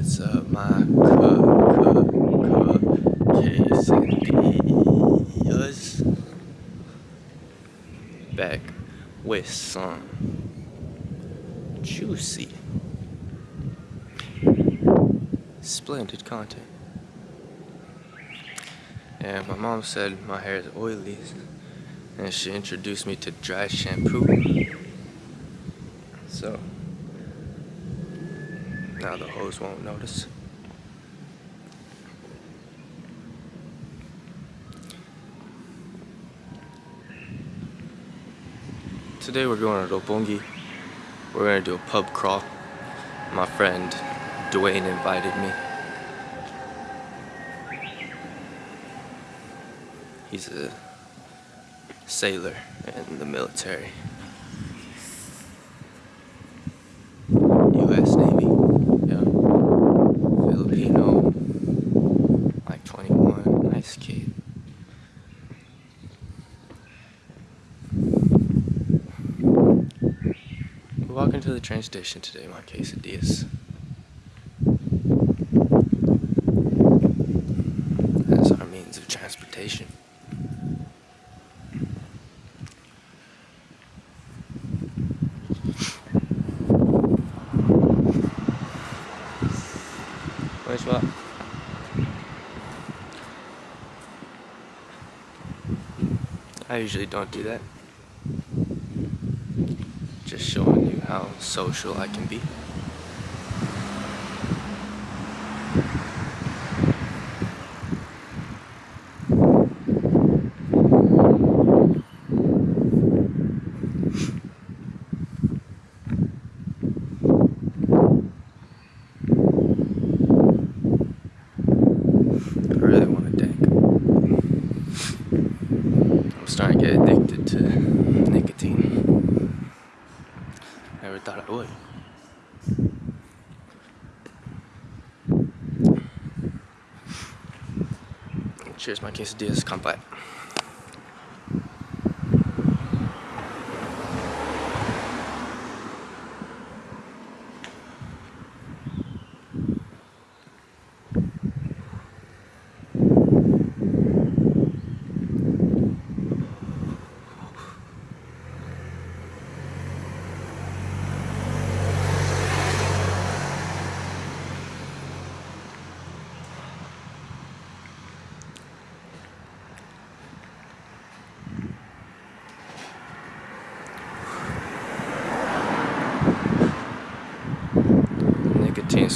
What's up, my quesadillas? Back with some juicy, splendid content. And my mom said my hair is oily, and she introduced me to dry shampoo. So now the hose won't notice. Today we're going to Roppongi. We're going to do a pub crawl. My friend Dwayne invited me. He's a sailor in the military. U.S. Navy. Yeah. Filipino. Like 21. Nice kid. We're walking to the train station today, my quesadillas. That's our means of transportation. Where's what? I usually don't do that. Just show how social I can be. I really want a dank. I'm starting to get addicted to nicotine. Thought I would. Cheers, my quesadillas. Come back.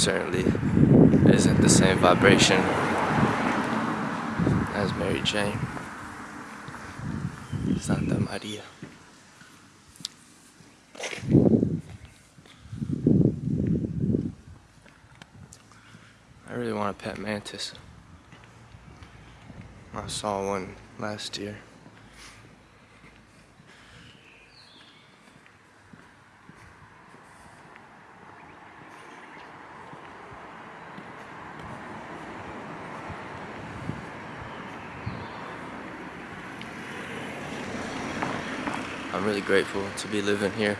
Certainly isn't the same vibration as Mary Jane. Santa Maria. I really want a pet mantis. I saw one last year. I'm really grateful to be living here.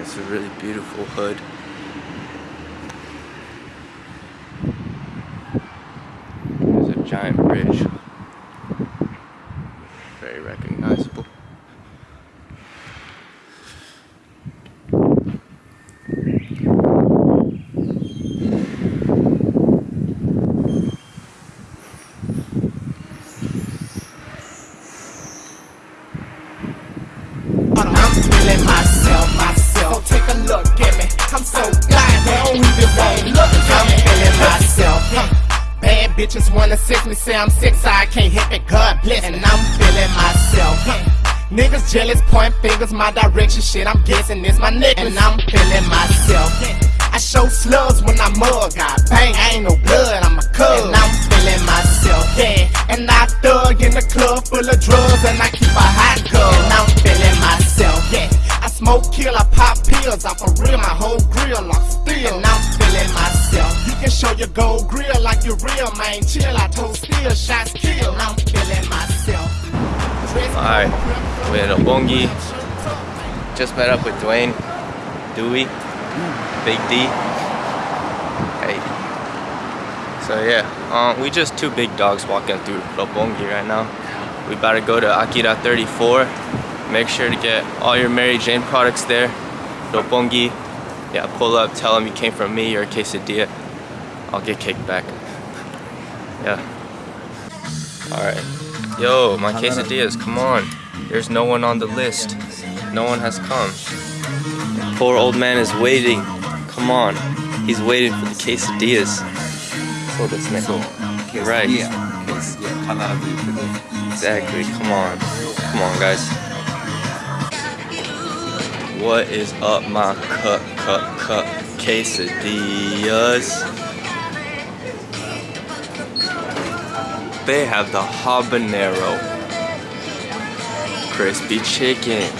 It's a really beautiful hood. There's a giant bridge. Bitches wanna sex me, say I'm sick, I can't hit me. God bless. And I'm feeling myself. Niggas jealous, point fingers my direction. Shit, I'm guessing it's my necklace. And I'm feeling myself. I show slugs when I mug. I bang, I ain't no blood, I'm a cub. And I'm feeling myself, yeah. And I thug in the club full of drugs, and I keep a hot gun. And I'm feeling myself, yeah. I smoke, kill, I pop pills. I'm for real, my whole grill I'm still. And I'm feeling myself. You can show your gold grill like you real, man. Chill, I told still, shots kill. I'm feeling myself. Alright, we're in Roppongi. Just met up with Dwayne, Dewey. Big D. Hey. So yeah, um, we just two big dogs walking through Roppongi right now. We about to go to Akira 34. Make sure to get all your Mary Jane products there. Roppongi. Yeah, pull up, tell them you came from me or a quesadilla. I'll get kicked back. Yeah. Alright. Yo, my quesadillas, come on. There's no one on the list. No one has come. The Poor old man is waiting. Come on. He's waiting for the quesadillas. So this next Right. Exactly. Come on. Come on, guys. What is up, my cut, cut, cut quesadillas? They have the habanero crispy chicken.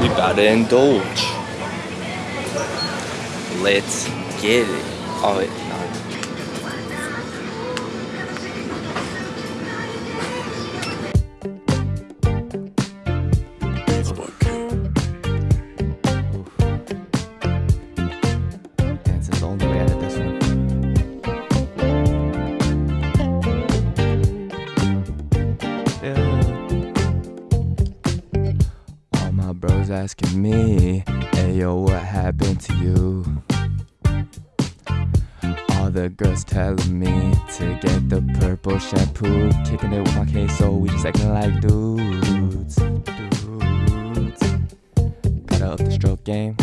We about to indulge. Let's get it. Oh, yo, what happened to you? All the girls telling me to get the purple shampoo, kicking it with my case, so we just acting like dudes. Dudes. Gotta up the stroke game.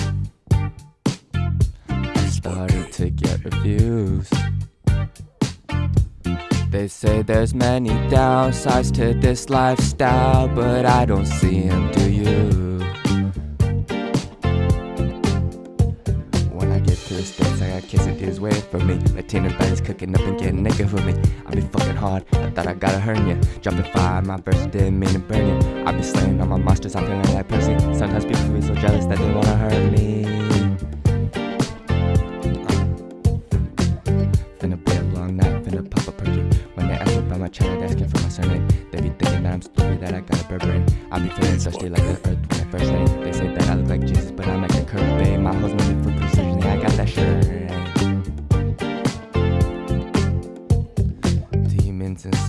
Started to get reviews. They say there's many downsides to this lifestyle, but I don't see them, do you? Is waiting for me. Latina's body's cooking up and getting naked for me. I be fucking hard, I thought I got a hernia. Jumping fire, my burst didn't mean to burn you. I be slaying all my monsters, I'm feeling like Percy. Sometimes people be so jealous that they wanna hurt me. Uh. Finna be a long night, finna pop a perky. When they ask about my child, asking for my surname. They be thinking that I'm stupid, that I got a brain. I be feeling thirsty like the earth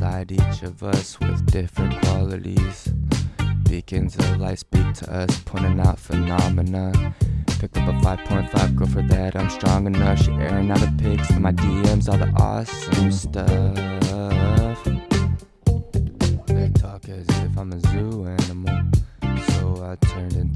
inside each of us with different qualities. Beacons of light speak to us, pointing out phenomena. Picked up a 5.5, go for that, I'm strong enough. She airing out the pics in my DMs, all the awesome stuff. They talk as if I'm a zoo animal, so I turned into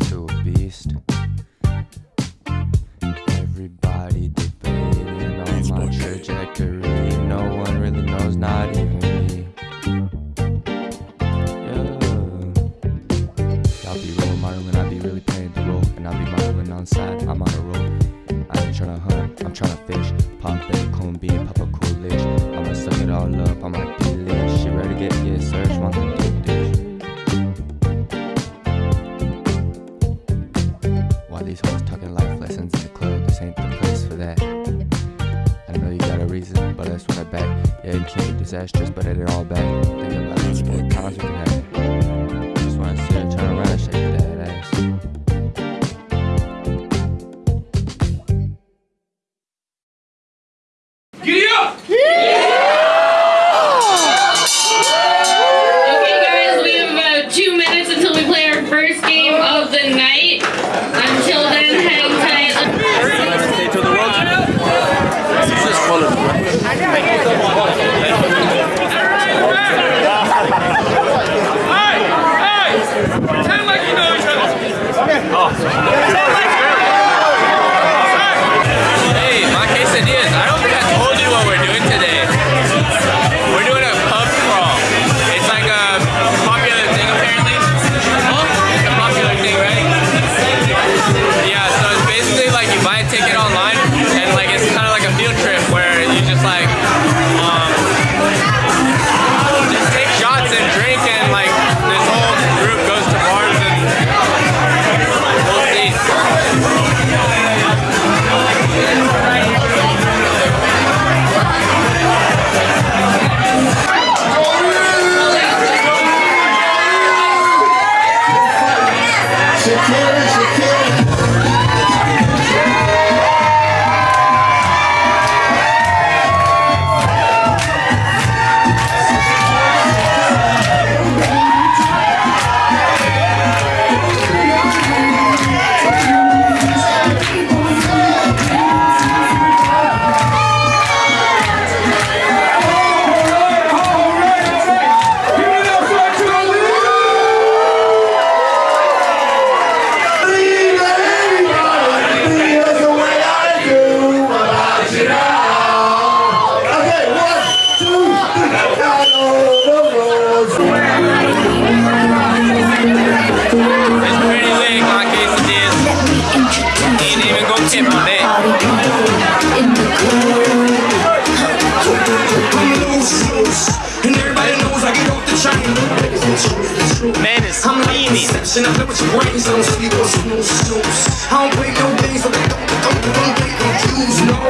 And I play with your brains, I don't sleep or snooze, snooze. I don't play no games, but don't, don't, don't get confused, no.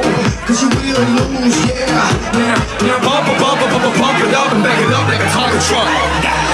Cause you will lose, yeah. Now, now bump, bump, bump, bump, bump it up and back it up like a Tonka truck.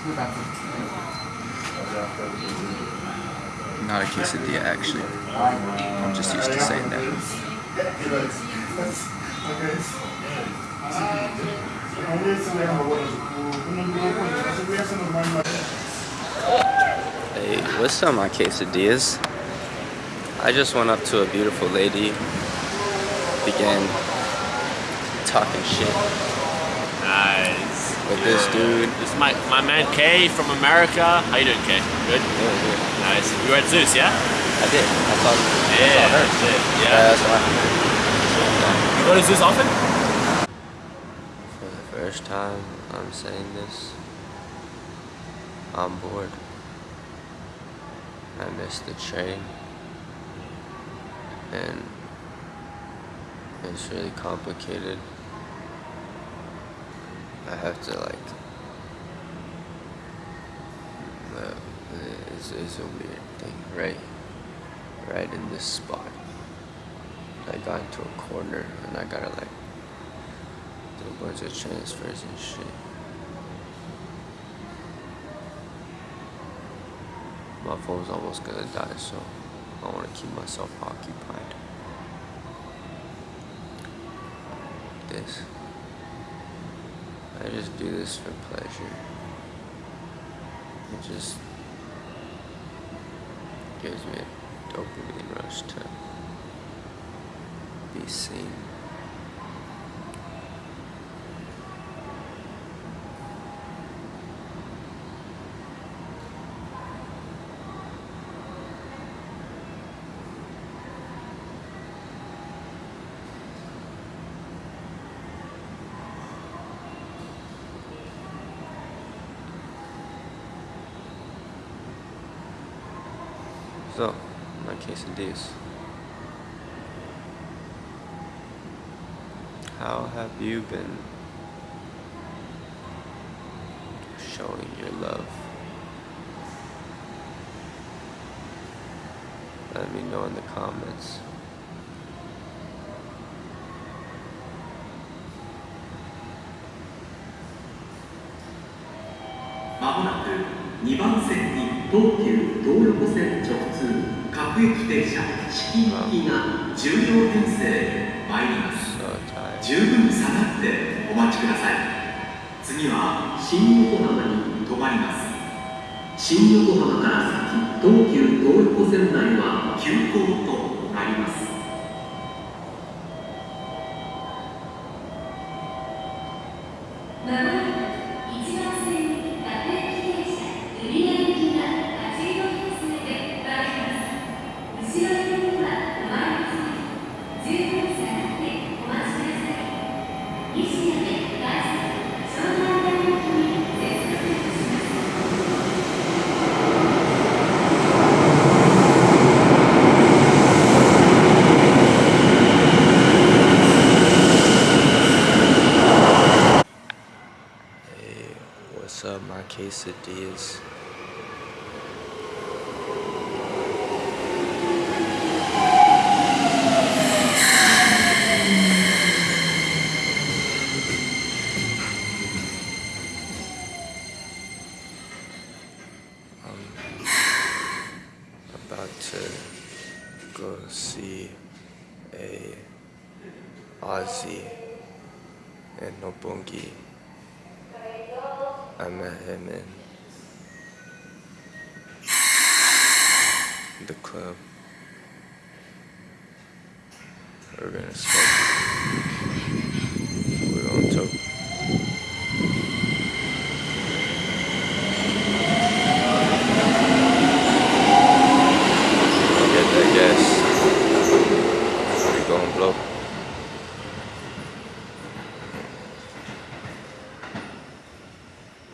Not a quesadilla, actually. I'm just used to saying that. Hey, what's up, my quesadillas? I just went up to a beautiful lady, began talking shit. With this dude. This is my, my man Kay from America. How you doing, Kay? Good? Nice. You were at Zeus, yeah? I did. I saw, I Yeah. saw her. Yeah, Yeah. that's why. You go to Zeus often? For the first time, I'm saying this. I'm bored. I missed the train. And it's really complicated. I have to like. It's, it's a weird thing, right? Right in this spot. I got into a corner and I gotta like do a bunch of transfers and shit. My phone's almost gonna die, so I wanna keep myself occupied. This. I just do this for pleasure. It just gives me a dopamine rush to be seen. So, quesadillas. How have you been showing your love? Let me know in the comments. 各駅停車式行きが10両編成参ります。十分下がってお待ちください。次は新横浜に停まります。新横浜から先東急東横線内は急行となります。What's up, my quesadillas? I'm about to go see a Ozzy in Roppongi. I met him in the club. We're gonna smoke. We're gonna talk. Get that gas. We gonna blow.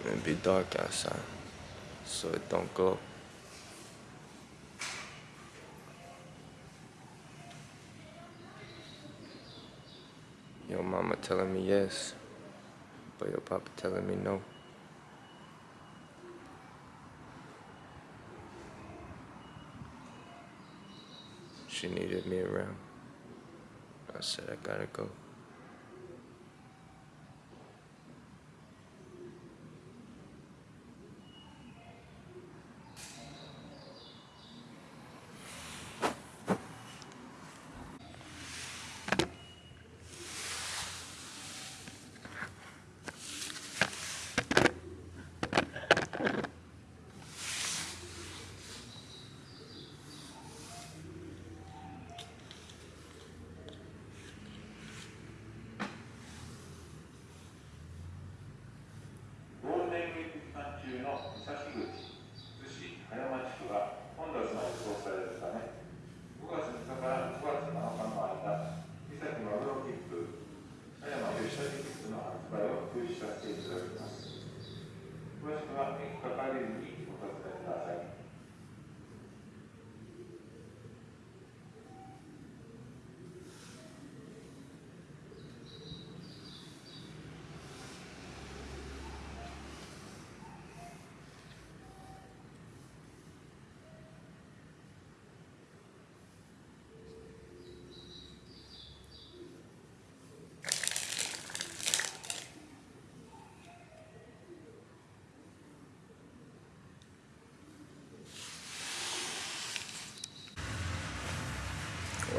It be dark outside, so it don't glow. Your mama telling me yes, but your papa telling me no. She needed me around. I said I gotta go.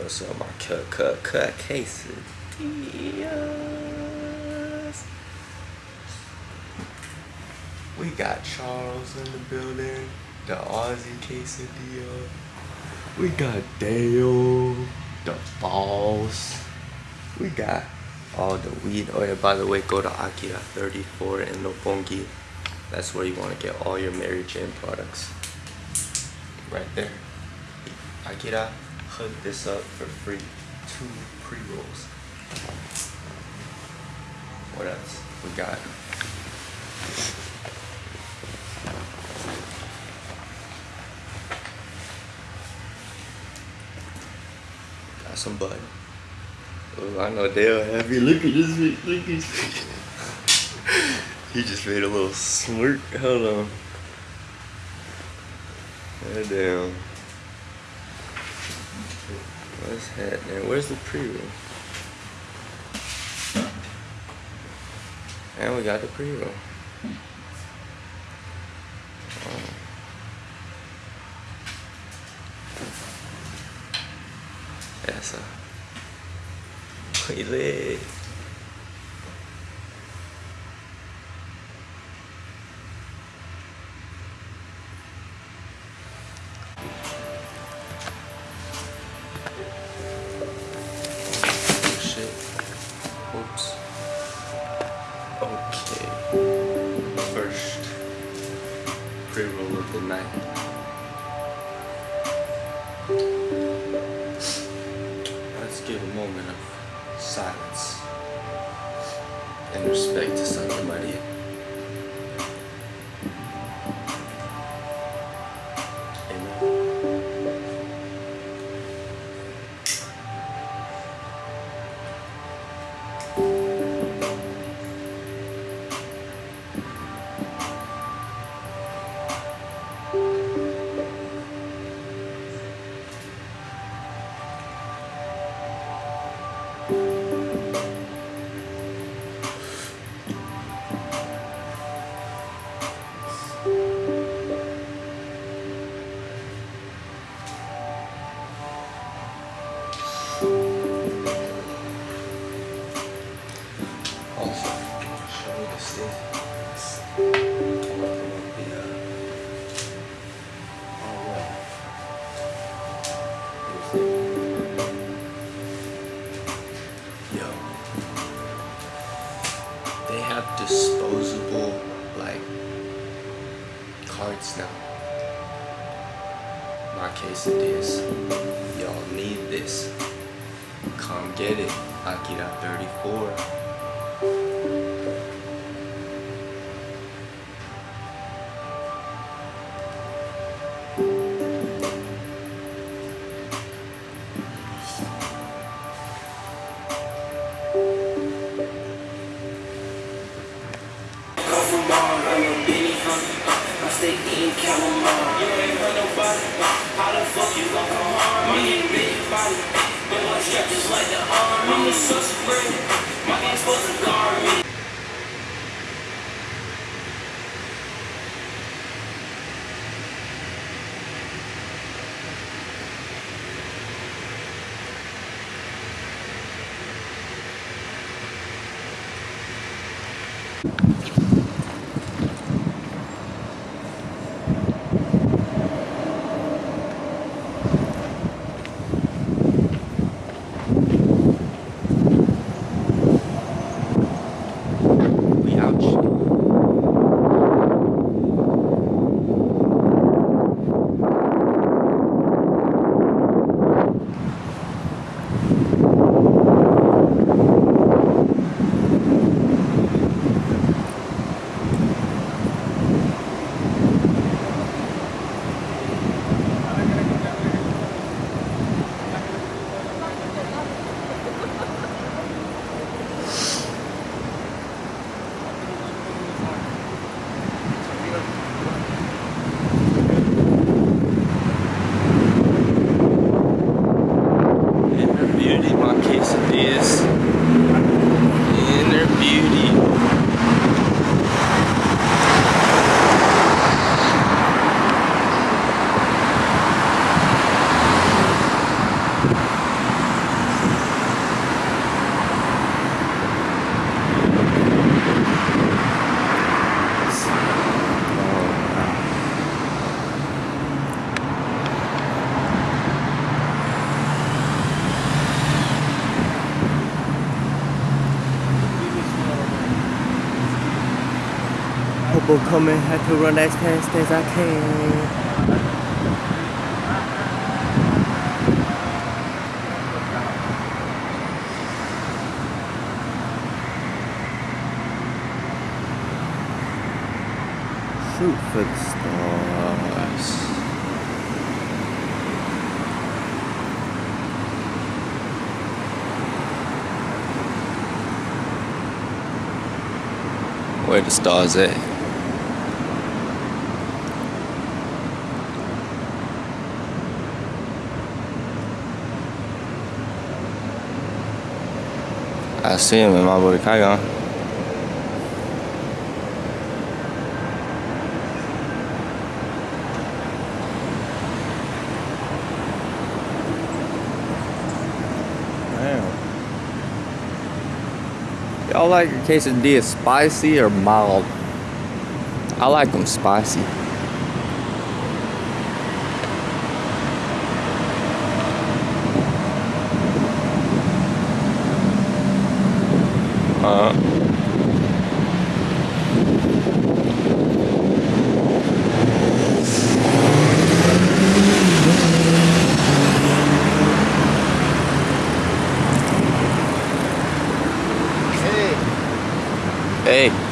What's up, my cut, cut, cut quesadillas? We got Charles in the building, the Aussie quesadilla. We got Dale, the boss. We got all the weed. Oh yeah, by the way, go to Akira 34 in Roppongi. That's where you want to get all your Mary Jane products. Right there. Akira, hook this up for free. Two pre-rolls. What else we got? Got some bud. Oh, I know Dale happy. Look at this look at this. he just made a little smirk. Hold on. Damn. Let's head there. Where's the pre-roll? And we got the pre-roll. Yo, they have disposable like cards now. My case it is. y'all need this. Come get it, Akira 34. people coming. I have to run as fast as I can. shoot for the stars. Where the stars at? I see him in my boy Kaigon. Y'all like your quesadillas spicy or mild? I like them spicy. Uh, hey.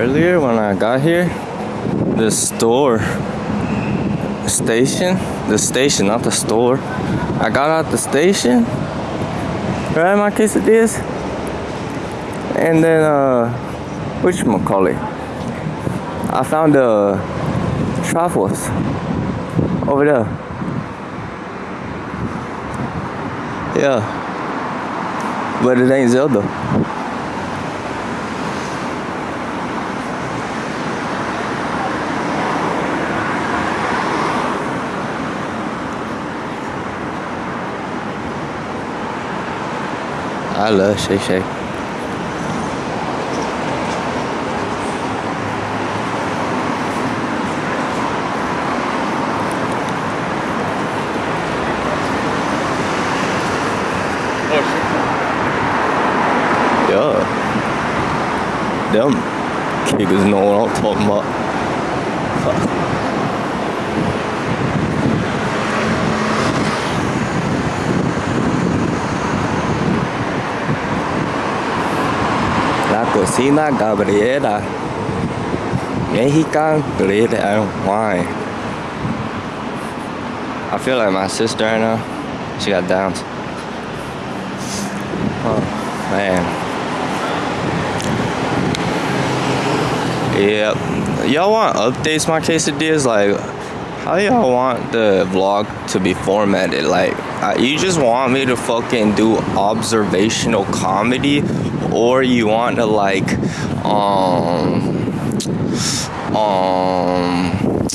Earlier when I got here, the store station, the station, not the store. I got out the station, right? My quesadillas, and then uh, which call it? I found the truffles over there. Yeah, but it ain't Zelda. I love Shay Shay. Oh shit. Yeah. Them kickers know what I'm talking about. Cocina Gabriela. Mexican bread and wine. I feel like my sister right now. She got downs. Oh, man. Yep. Y'all want updates my quesadillas? Like, how y'all want the vlog to be formatted? Like, uh, you just want me to fucking do observational comedy, or you want to like, um, um,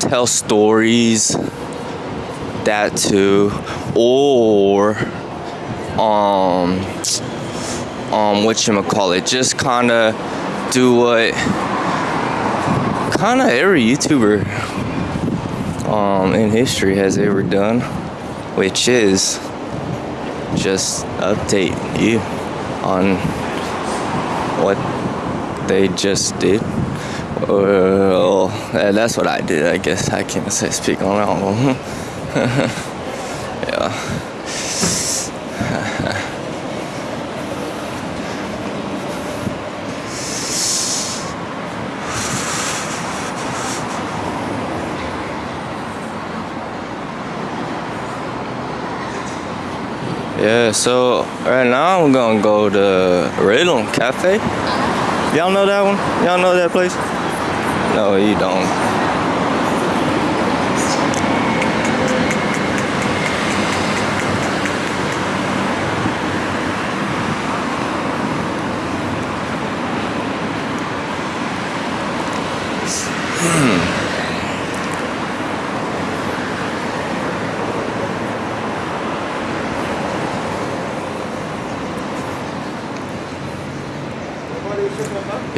tell stories? That too, or um, um, what you call it? Just kind of do what kind of every YouTuber um, in history has ever done, which is just update you on what they just did. Well, that's what I did. I guess I can't say speak on that yeah. Yeah, so right now I'm gonna go to Rhythm Cafe. Y'all know that one? Y'all know that place? No, you don't.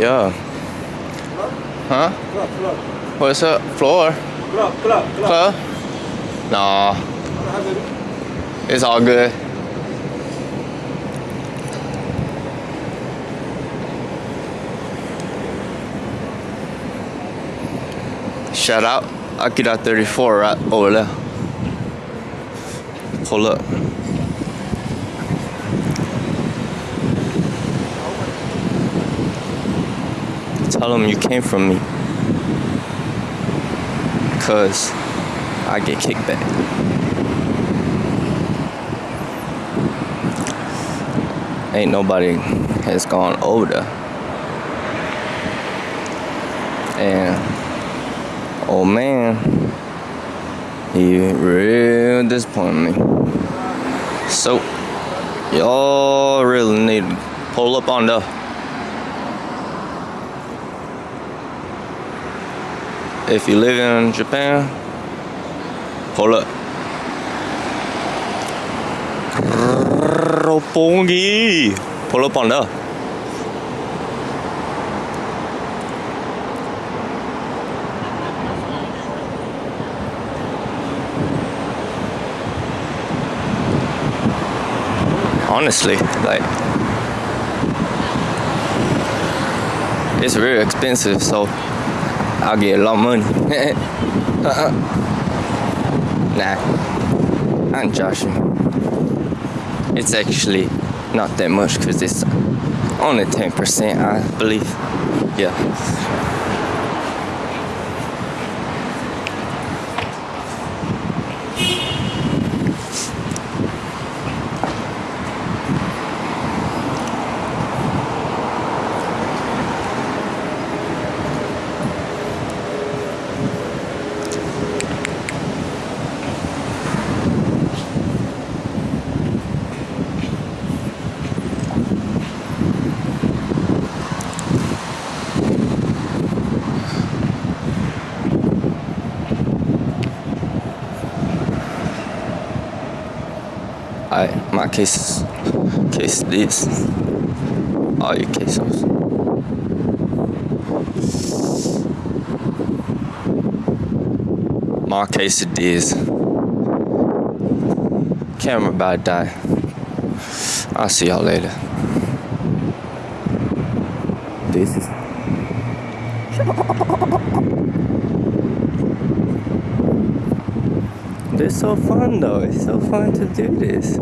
Yeah. Huh? What's up? Floor? Club, club, club. Club? Nah. It's all good. Shout out Akira 34 right over there. Pull up. Tell them you came from me. Cause I get kickback. Ain't nobody has gone over there. And oh man, he real disappointed me. So y'all really need to pull up on the if you live in Japan, pull up. Roppongi. Pull up on there. Honestly, like it's very expensive, so I'll get a lot of money. Nah, I'm joshing. It's actually not that much because it's only 10%, I believe. Yeah. Cases. Case this. All your quesos. My case it is. Camera about die. I'll see y'all later. This is It's so fun though. It's so fun to do this.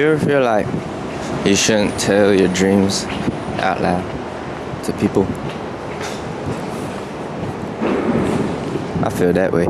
You ever feel like you shouldn't tell your dreams out loud to people? I feel that way.